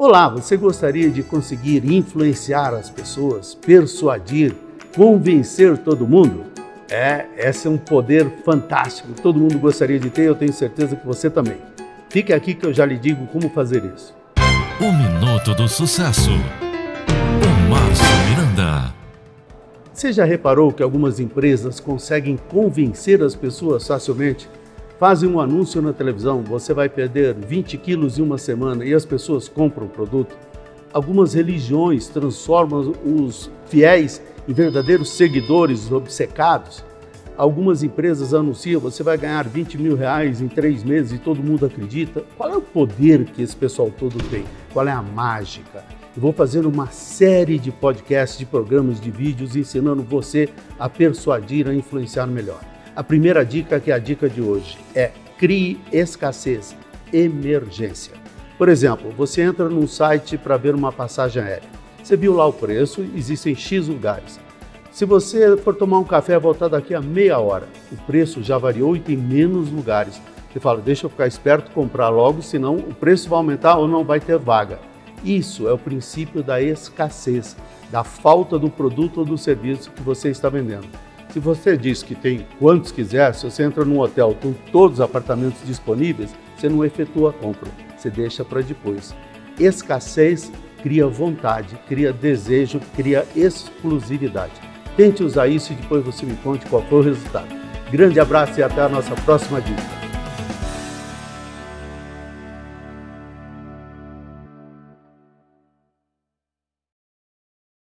Olá, você gostaria de conseguir influenciar as pessoas, persuadir, convencer todo mundo? É, esse é um poder fantástico, todo mundo gostaria de ter, eu tenho certeza que você também. Fique aqui que eu já lhe digo como fazer isso. O Minuto do Sucesso, com Márcio Miranda. Você já reparou que algumas empresas conseguem convencer as pessoas facilmente? Fazem um anúncio na televisão, você vai perder 20 quilos em uma semana e as pessoas compram o produto. Algumas religiões transformam os fiéis em verdadeiros seguidores obcecados. Algumas empresas anunciam, você vai ganhar 20 mil reais em três meses e todo mundo acredita. Qual é o poder que esse pessoal todo tem? Qual é a mágica? Eu vou fazer uma série de podcasts, de programas, de vídeos ensinando você a persuadir, a influenciar melhor. A primeira dica, que é a dica de hoje, é crie escassez, emergência. Por exemplo, você entra num site para ver uma passagem aérea. Você viu lá o preço, existem X lugares. Se você for tomar um café e voltar daqui a meia hora, o preço já variou e tem menos lugares. Você fala, deixa eu ficar esperto, comprar logo, senão o preço vai aumentar ou não vai ter vaga. Isso é o princípio da escassez, da falta do produto ou do serviço que você está vendendo. Se você diz que tem quantos quiser, se você entra num hotel com todos os apartamentos disponíveis, você não efetua a compra, você deixa para depois. Escassez cria vontade, cria desejo, cria exclusividade. Tente usar isso e depois você me conte qual foi o resultado. Grande abraço e até a nossa próxima dica.